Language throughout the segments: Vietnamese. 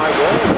high goal.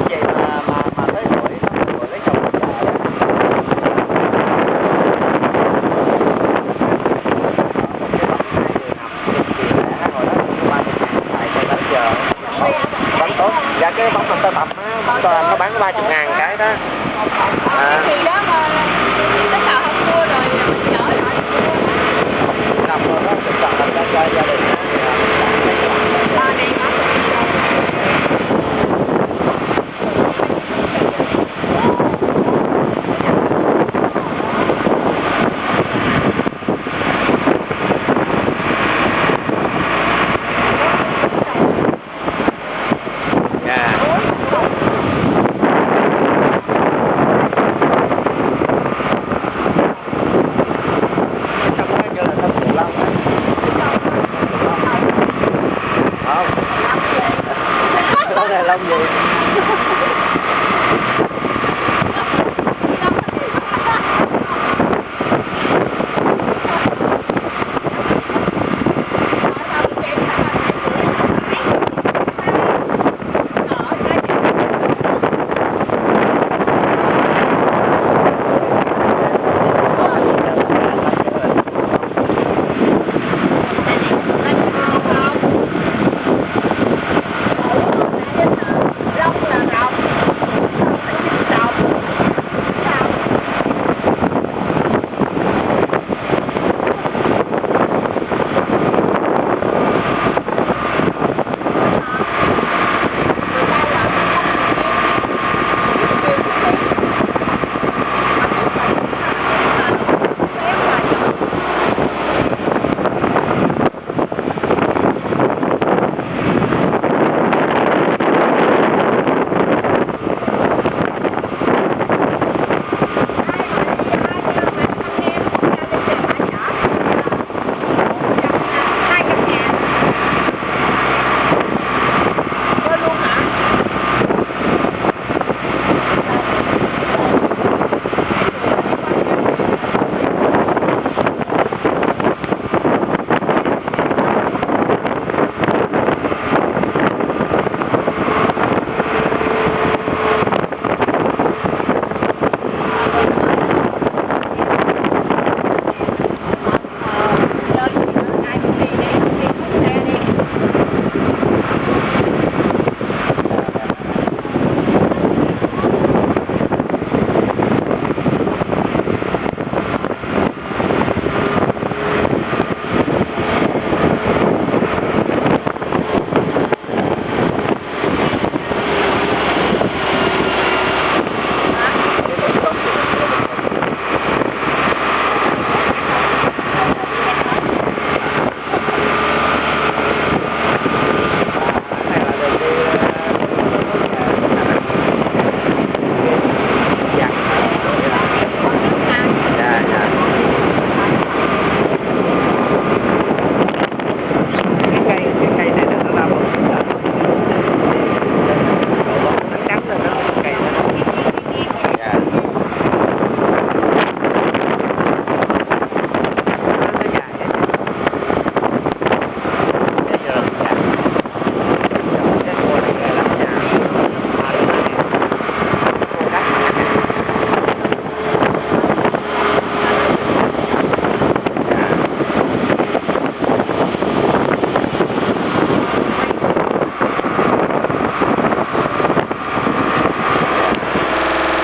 anh chị mà mà mà tới tuổi tuổi lấy chồng. Dạ cái bóng tơ tập á cho nó bán ba chục ngàn cái đó. À. Hãy subscribe rồi kênh Ghiền Mì Gõ Để không bỏ lỡ những video hấp dẫn grande.